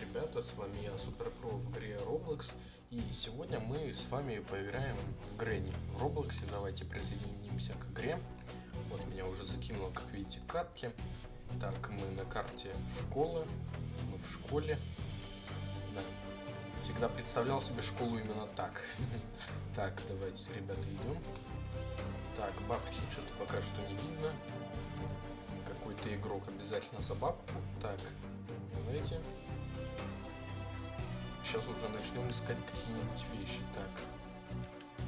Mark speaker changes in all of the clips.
Speaker 1: ребята, с вами я, Суперпро игре Roblox И сегодня мы с вами поиграем в Гренни В Роблоксе. Давайте присоединимся к игре. Вот меня уже закинуло, как видите, катки. Так, мы на карте школы Мы в школе. Да, всегда представлял себе школу именно так. Так, давайте, ребята, идем. Так, бабки что-то пока что не видно. Какой-то игрок обязательно за бабку. Так, давайте. Сейчас уже начнем искать какие-нибудь вещи. Так.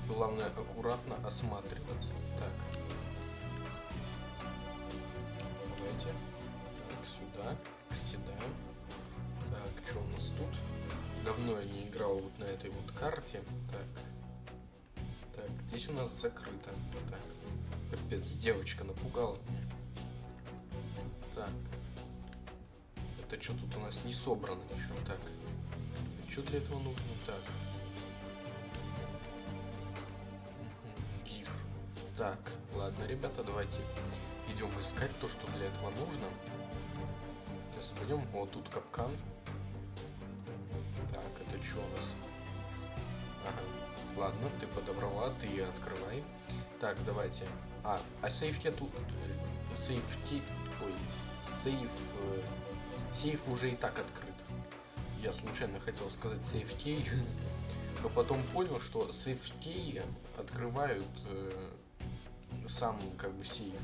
Speaker 1: Главное аккуратно осматриваться. Так. Давайте. Так, сюда. Приседаем. Так, что у нас тут? Давно я не играл вот на этой вот карте. Так. Так, здесь у нас закрыто. Так. Капец, девочка напугала меня. Так. Это что тут у нас не собрано еще? Так. Что для этого нужно? Так. Гир. Так, ладно, ребята, давайте идем искать то, что для этого нужно. Сейчас пойдем. Вот тут капкан. Так, это что у нас? Ага. Ладно, ты подобрала, ты открывай. Так, давайте. А, а сейфти тут... Сейфти... Ой, сейф... Э, сейф уже и так открыт. Я случайно хотел сказать сейф-кей, но потом понял, что сейф-кей открывают э, сам как бы сейф.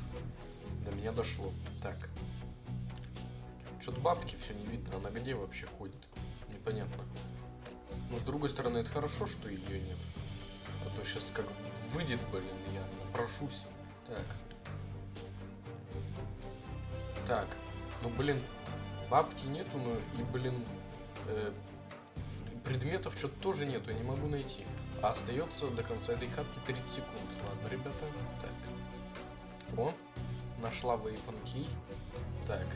Speaker 1: До меня дошло. Так. Что-то бабки все не видно. Она где вообще ходит? Непонятно. Но с другой стороны, это хорошо, что ее нет. А то сейчас как выйдет, блин, я напрошусь. Так. Так. Ну, блин, бабки нету, но и, блин, э, предметов что-то тоже нету, я не могу найти. А остается до конца этой катки 30 секунд. Ладно, ребята. Так. О, нашла Вейпан Кей. Так.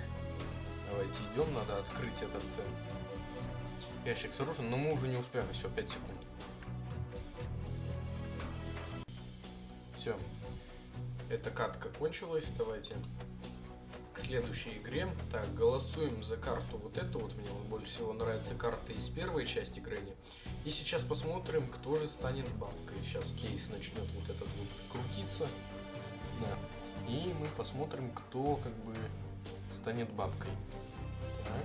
Speaker 1: Давайте идем, надо открыть этот э, ящик с оружием, но мы уже не успеем, все, 5 секунд. Все. Эта катка кончилась, давайте к следующей игре. Так, голосуем за карту вот эту вот. Мне вот больше всего нравится карта из первой части Грэнни. И сейчас посмотрим, кто же станет бабкой. Сейчас кейс начнет вот этот вот крутиться. Да. И мы посмотрим, кто как бы станет бабкой. Так.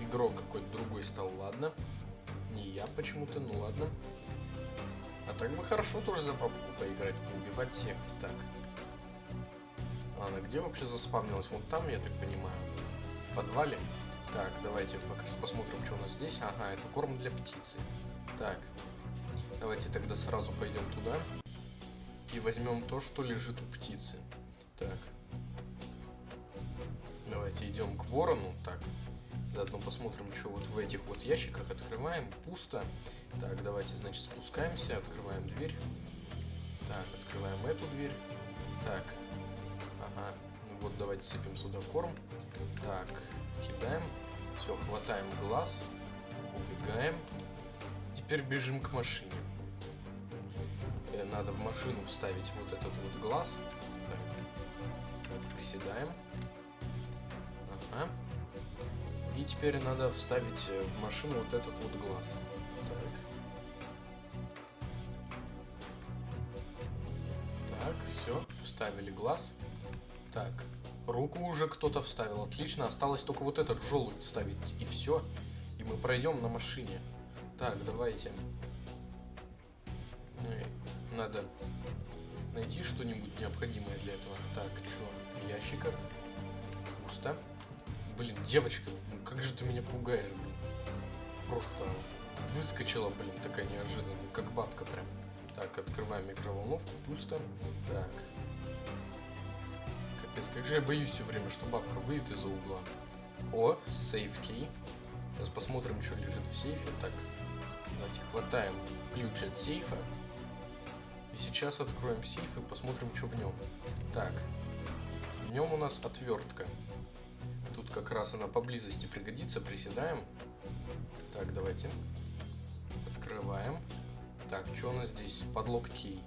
Speaker 1: Игрок какой-то другой стал, ладно. Не я почему-то, ну ладно. А так бы хорошо тоже за бабку поиграть, убивать всех. Так. Она где вообще заспавнилась? Вот там, я так понимаю. В подвале. Так, давайте пока что посмотрим, что у нас здесь. Ага, это корм для птицы. Так. Давайте тогда сразу пойдем туда. И возьмем то, что лежит у птицы. Так. Давайте идем к ворону. Так. Заодно посмотрим, что вот в этих вот ящиках. Открываем. Пусто. Так, давайте, значит, спускаемся. Открываем дверь. Так, открываем эту дверь. Так, Ну вот давайте сыпем сюда корм. Так, кидаем. Все, хватаем глаз. Убегаем. Теперь бежим к машине. Э, надо в машину вставить вот этот вот глаз. Так, приседаем. Ага. И теперь надо вставить э, в машину вот этот вот глаз. Так. Так, все, вставили глаз. Так, руку уже кто-то вставил, отлично. Осталось только вот этот желудь вставить, и все. И мы пройдем на машине. Так, давайте. Ну надо найти что-нибудь необходимое для этого. Так, что, в ящиках? Пусто. Блин, девочка, ну как же ты меня пугаешь, блин. Просто выскочила, блин, такая неожиданная, как бабка прям. Так, открываем микроволновку, пусто. Так, Капец, как же я боюсь все время, что бабка выйдет из-за угла. О, сейф кей. Сейчас посмотрим, что лежит в сейфе. Так, давайте хватаем ключ от сейфа. И сейчас откроем сейф и посмотрим, что в нем. Так, в нем у нас отвертка. Тут как раз она поблизости пригодится. Приседаем. Так, давайте. Открываем. Так, что у нас здесь? Под локтей.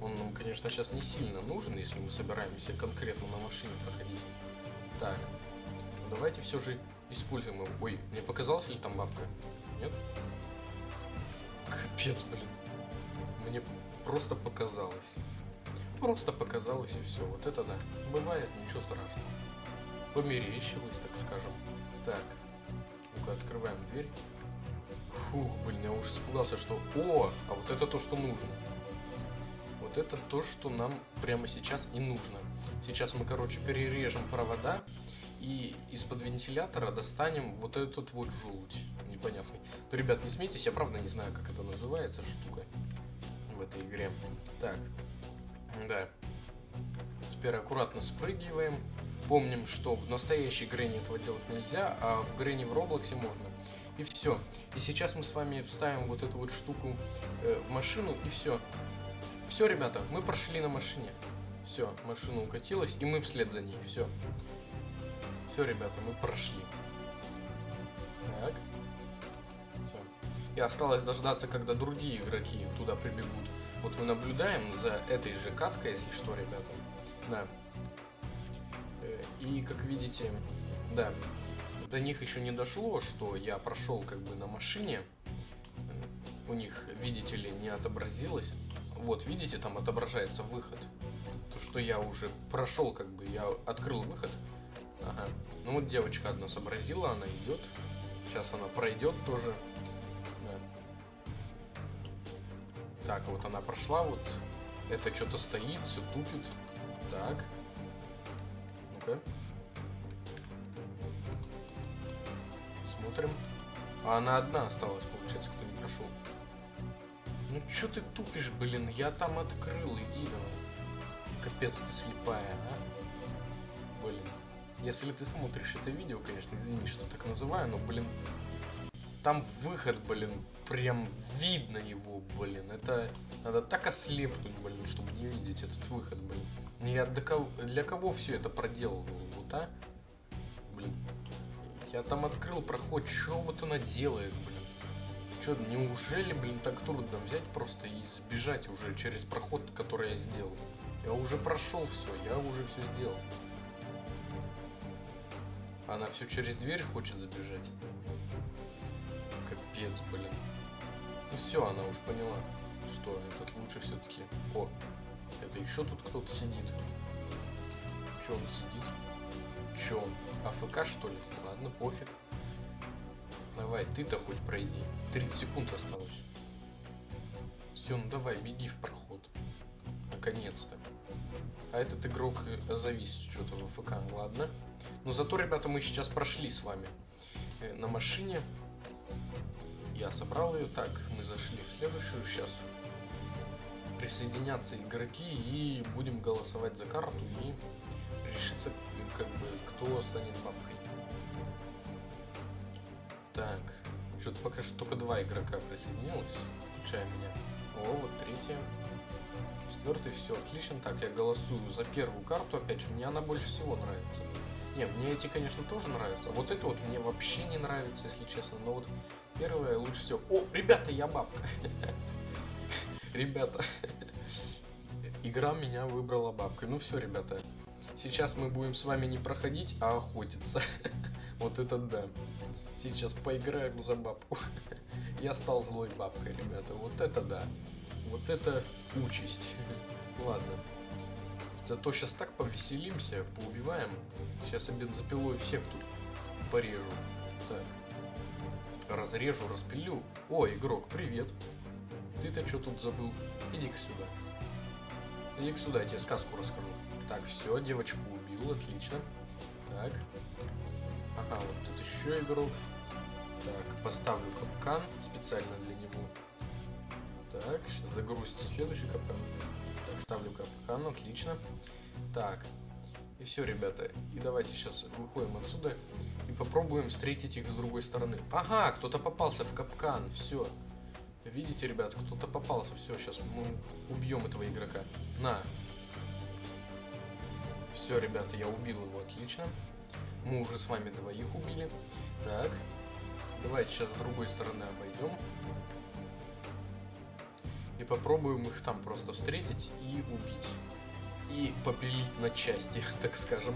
Speaker 1: Он нам, конечно, сейчас не сильно нужен, если мы собираемся конкретно на машине проходить. Так, давайте все же используем его. Ой, мне показалось ли там бабка? Нет? Капец, блин. Мне просто показалось. Просто показалось и все. Вот это да. Бывает, ничего страшного. Померещилось, так скажем. Так. Ну-ка, открываем дверь. Фух, блин, я уж испугался, что... О, а вот это то, что нужно. Это то, что нам прямо сейчас и нужно. Сейчас мы, короче, перережем провода и из-под вентилятора достанем вот этот вот желудь непонятный. Ну, ребят, не смейтесь, я правда не знаю, как это называется штука в этой игре. Так, да. Теперь аккуратно спрыгиваем. Помним, что в настоящей Грэнни этого делать нельзя, а в Грэнни в Роблоксе можно. И все. И сейчас мы с вами вставим вот эту вот штуку э, в машину, и все. Все, ребята, мы прошли на машине. Все, машина укатилась, и мы вслед за ней. Все. Все, ребята, мы прошли. Так. Все. И осталось дождаться, когда другие игроки туда прибегут. Вот мы наблюдаем за этой же каткой, если что, ребята. Да. Э, и, как видите, да, до них еще не дошло, что я прошел как бы на машине. У них, видите ли, не отобразилось. Вот, видите, там отображается выход. То, что я уже прошел, как бы, я открыл выход. Ага. Ну вот девочка одна сообразила, она идет. Сейчас она пройдет тоже. Так, вот она прошла, вот это что-то стоит, все тупит. Так. Ну-ка. Смотрим. А она одна осталась, получается, кто не прошел. Ну что ты тупишь, блин? Я там открыл, иди давай. Капец ты слепая, а? Блин. Если ты смотришь это видео, конечно, извини, что так называю, но, блин, там выход, блин, прям видно его, блин. Это надо так ослепнуть, блин, чтобы не видеть этот выход, блин. Ну, я для кого, для кого все это проделал, вот, а? Блин. Я там открыл проход, что вот она делает, блин? Че, неужели, блин, так трудно взять просто и сбежать уже через проход, который я сделал? Я уже прошел все, я уже все сделал. Она все через дверь хочет забежать. Капец, блин. Ну все, она уж поняла, что этот лучше все-таки. О, это еще тут кто-то сидит. Че он сидит? Че он? АФК что ли? Ладно, пофиг. Давай, ты-то хоть пройди. 30 секунд осталось. Все, ну давай, беги в проход. Наконец-то. А этот игрок завис что-то в АФК. Ладно. Но зато, ребята, мы сейчас прошли с вами э, на машине. Я собрал ее. Так, мы зашли в следующую. Сейчас присоединятся игроки и будем голосовать за карту и решиться, как бы, кто станет бабкой. Так, что-то пока что только два игрока присоединилось, включая меня. О, вот третья. Четвертый, все, отлично. Так, я голосую за первую карту, опять же, мне она больше всего нравится. Не, мне эти, конечно, тоже нравятся. Вот это вот мне вообще не нравится, если честно. Но вот первое лучше всего. О, ребята, я бабка. Ребята, игра меня выбрала бабкой. Ну все, ребята, сейчас мы будем с вами не проходить, а охотиться. Вот это да. Сейчас поиграем за бабку. Я стал злой бабкой, ребята. Вот это да. Вот это участь. Ладно. Зато сейчас так повеселимся, поубиваем. Сейчас я бензопилой всех тут порежу. Так. Разрежу, распилю. О, игрок, привет. Ты-то что тут забыл? Иди-ка сюда. Иди-ка сюда, я тебе сказку расскажу. Так, все, девочку убил, отлично. Так. Ага, вот тут еще игрок. Так, поставлю капкан специально для него. Так, сейчас загрузите следующий капкан. Так, ставлю капкан, отлично. Так, и все, ребята. И давайте сейчас выходим отсюда и попробуем встретить их с другой стороны. Ага, кто-то попался в капкан, все. Видите, ребят, кто-то попался. Все, сейчас мы убьем этого игрока. На. Все, ребята, я убил его, отлично. Мы уже с вами двоих убили. Так. Давайте сейчас с другой стороны обойдем. И попробуем их там просто встретить и убить. и попилить на части, так скажем.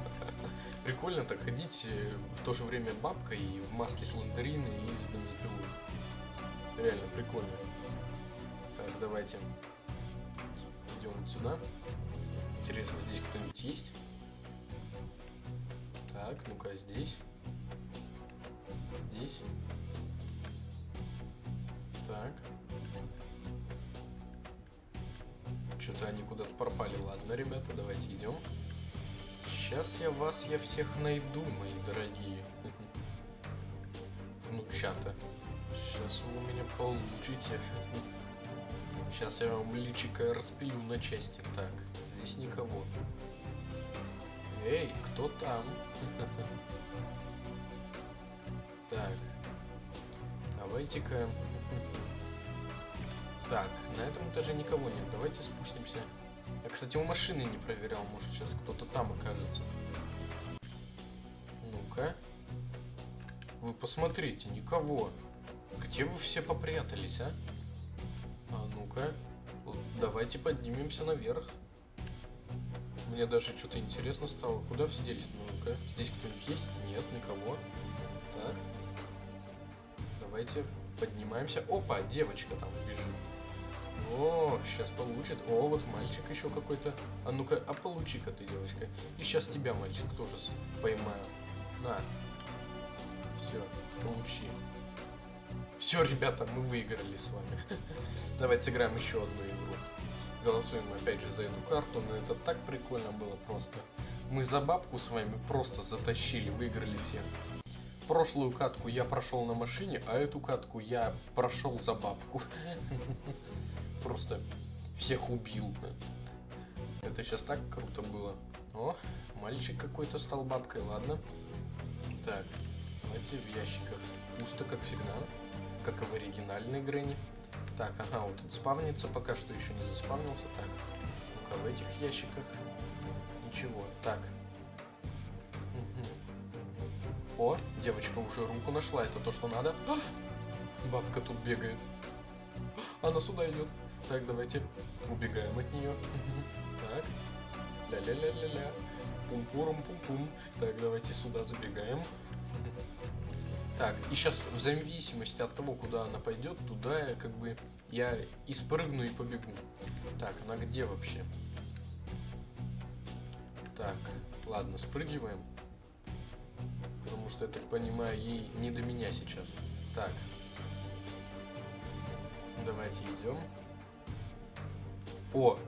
Speaker 1: Прикольно так ходить э, в то же время бабка и в маске слендерина и с бензопилой. Реально прикольно. Так, давайте идем вот сюда. Интересно, здесь кто-нибудь есть? Так, ну-ка, здесь. Здесь. Так. Что-то они куда-то пропали. Ладно, ребята, давайте идем. Сейчас я вас, я всех найду, мои дорогие. Внучата. Сейчас вы у меня получите. Сейчас я вам личико распилю на части. Так, здесь никого. Эй, кто там? Так. Давайте-ка... Так, на этом этаже никого нет. Давайте спустимся. Я, кстати, у машины не проверял. Может, сейчас кто-то там окажется. Ну-ка. Вы посмотрите, никого. Где вы все попрятались, а? А ну-ка. Давайте поднимемся наверх. Мне даже что-то интересно стало. Куда все делись? Ну-ка. Здесь кто-нибудь есть? Нет, никого. Так. Давайте поднимаемся. Опа, девочка там бежит. О, сейчас получит. О, вот мальчик еще какой-то. А ну-ка, а получи-ка ты, девочка. И сейчас тебя, мальчик, тоже поймаю. На. Все, получи. Все, ребята, мы выиграли с вами. Давайте сыграем еще одну игру. Голосуем опять же за эту карту, но это так прикольно было просто. Мы за бабку с вами просто затащили, выиграли всех. Прошлую катку я прошел на машине, а эту катку я прошел за бабку. Просто всех убил. Это сейчас так круто было. О, мальчик какой-то стал бабкой, ладно. Так, давайте в ящиках. Пусто, как всегда. Как и в оригинальной Грэнни. Так, ага, вот он спавнится, пока что еще не заспавнился. Так, ну-ка, в этих ящиках ничего. Так. Угу. О, девочка уже руку нашла, это то, что надо. А! Бабка тут бегает. Она сюда идет. Так, давайте убегаем от нее. Так. Ля-ля-ля-ля-ля. Пум-пурум-пум-пум. Так, давайте сюда забегаем. Так, и сейчас в зависимости от того, куда она пойдет, туда я как бы я и спрыгну и побегу. Так, она где вообще? Так, ладно, спрыгиваем. Потому что, я так понимаю, ей не до меня сейчас. Так. Давайте идем. О,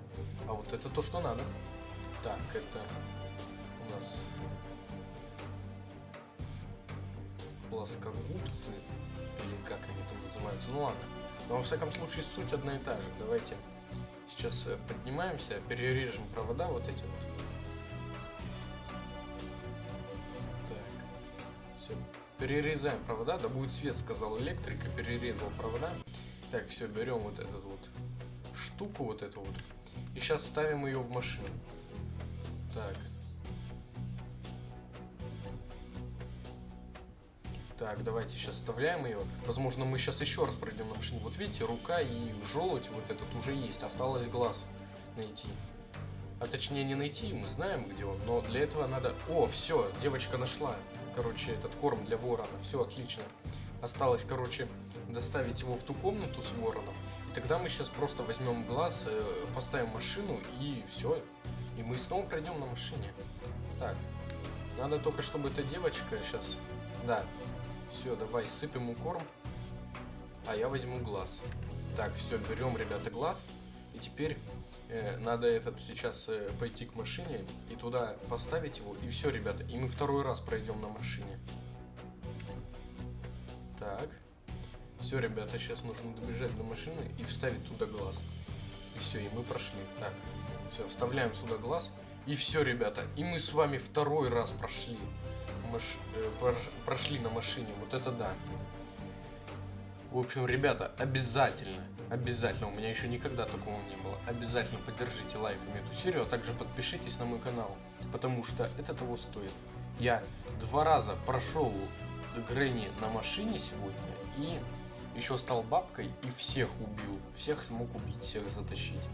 Speaker 1: а вот это то, что надо. Так, это у нас плоскогубцы, или как они там называются, ну ладно. Но во всяком случае суть одна и та же. Давайте сейчас э, поднимаемся, перережем провода вот эти вот. Так, все, перерезаем провода, да будет свет, сказал электрик, и перерезал провода. Так, все, берем вот этот вот штуку, вот эту вот, и сейчас ставим ее в машину. Так, Так, давайте сейчас вставляем ее. Возможно, мы сейчас еще раз пройдем на машине. Вот видите, рука и желудь вот этот уже есть. Осталось глаз найти. А точнее не найти, мы знаем, где он. Но для этого надо... О, все, девочка нашла. Короче, этот корм для ворона. Все, отлично. Осталось, короче, доставить его в ту комнату с вороном. И тогда мы сейчас просто возьмем глаз, э, поставим машину и все. И мы снова пройдем на машине. Так, надо только, чтобы эта девочка сейчас... Да, все, давай сыпем ему корм. А я возьму глаз. Так, все, берем, ребята, глаз. И теперь э, надо этот сейчас э, пойти к машине и туда поставить его. И все, ребята. И мы второй раз пройдем на машине. Так. Все, ребята, сейчас нужно добежать до машины и вставить туда глаз. И все, и мы прошли. Так, все, вставляем сюда глаз. И все, ребята, и мы с вами второй раз прошли маш... Э, прошли на машине. Вот это да. В общем, ребята, обязательно, обязательно, у меня еще никогда такого не было, обязательно поддержите лайками эту серию, а также подпишитесь на мой канал, потому что это того стоит. Я два раза прошел Грэнни на машине сегодня и еще стал бабкой и всех убил, всех смог убить, всех затащить.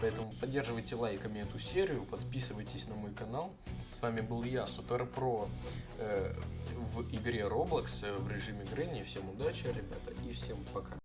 Speaker 1: Поэтому поддерживайте лайками эту серию, подписывайтесь на мой канал. С вами был я, Супер Про, э, в игре Roblox э, в режиме Грэнни. Всем удачи, ребята, и всем пока.